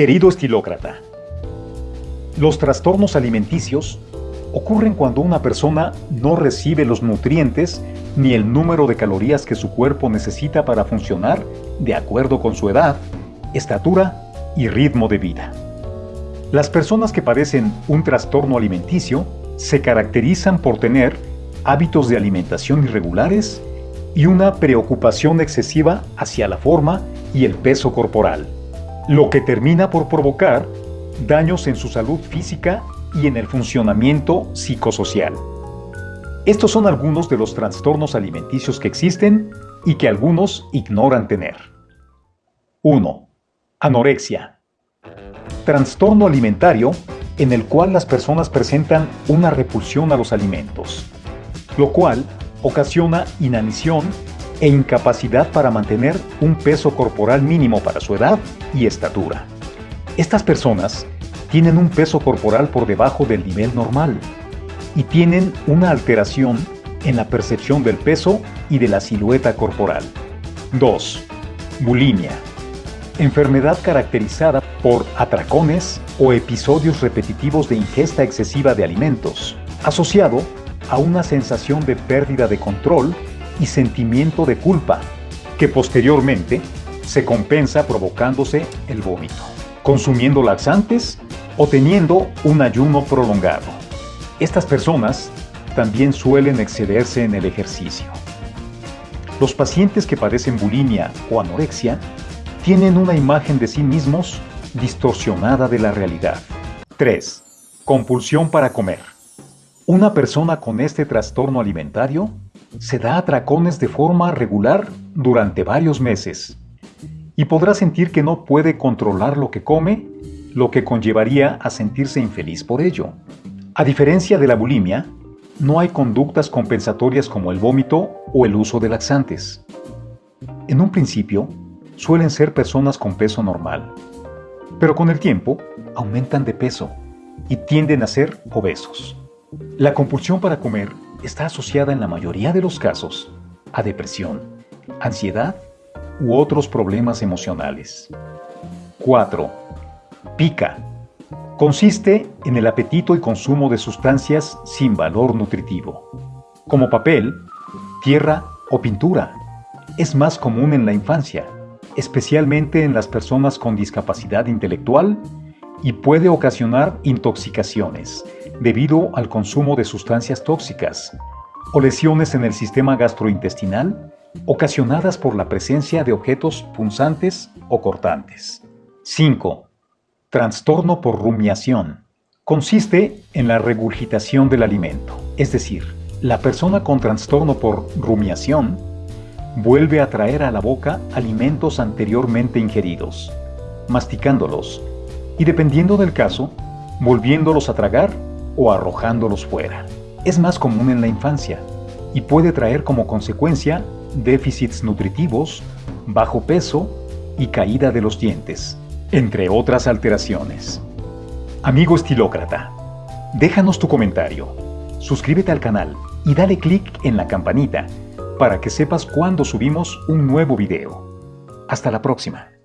Querido estilócrata, los trastornos alimenticios ocurren cuando una persona no recibe los nutrientes ni el número de calorías que su cuerpo necesita para funcionar de acuerdo con su edad, estatura y ritmo de vida. Las personas que padecen un trastorno alimenticio se caracterizan por tener hábitos de alimentación irregulares y una preocupación excesiva hacia la forma y el peso corporal, lo que termina por provocar daños en su salud física y en el funcionamiento psicosocial. Estos son algunos de los trastornos alimenticios que existen y que algunos ignoran tener. 1. Anorexia. Trastorno alimentario en el cual las personas presentan una repulsión a los alimentos, lo cual ocasiona inanición e incapacidad para mantener un peso corporal mínimo para su edad y estatura. Estas personas tienen un peso corporal por debajo del nivel normal y tienen una alteración en la percepción del peso y de la silueta corporal. 2. Bulimia. Enfermedad caracterizada por atracones o episodios repetitivos de ingesta excesiva de alimentos, asociado a una sensación de pérdida de control y sentimiento de culpa, que posteriormente se compensa provocándose el vómito, consumiendo laxantes o teniendo un ayuno prolongado. Estas personas también suelen excederse en el ejercicio. Los pacientes que padecen bulimia o anorexia tienen una imagen de sí mismos distorsionada de la realidad. 3. Compulsión para comer. Una persona con este trastorno alimentario se da atracones de forma regular durante varios meses y podrá sentir que no puede controlar lo que come, lo que conllevaría a sentirse infeliz por ello. A diferencia de la bulimia, no hay conductas compensatorias como el vómito o el uso de laxantes. En un principio, suelen ser personas con peso normal, pero con el tiempo aumentan de peso y tienden a ser obesos. La compulsión para comer está asociada en la mayoría de los casos a depresión, ansiedad u otros problemas emocionales. 4. Pica. Consiste en el apetito y consumo de sustancias sin valor nutritivo, como papel, tierra o pintura. Es más común en la infancia, especialmente en las personas con discapacidad intelectual y puede ocasionar intoxicaciones debido al consumo de sustancias tóxicas o lesiones en el sistema gastrointestinal ocasionadas por la presencia de objetos punzantes o cortantes. 5. Trastorno por rumiación. Consiste en la regurgitación del alimento, es decir, la persona con trastorno por rumiación vuelve a traer a la boca alimentos anteriormente ingeridos, masticándolos y dependiendo del caso, volviéndolos a tragar o arrojándolos fuera. Es más común en la infancia y puede traer como consecuencia déficits nutritivos, bajo peso y caída de los dientes, entre otras alteraciones. Amigo estilócrata, déjanos tu comentario, suscríbete al canal y dale clic en la campanita para que sepas cuando subimos un nuevo video. Hasta la próxima.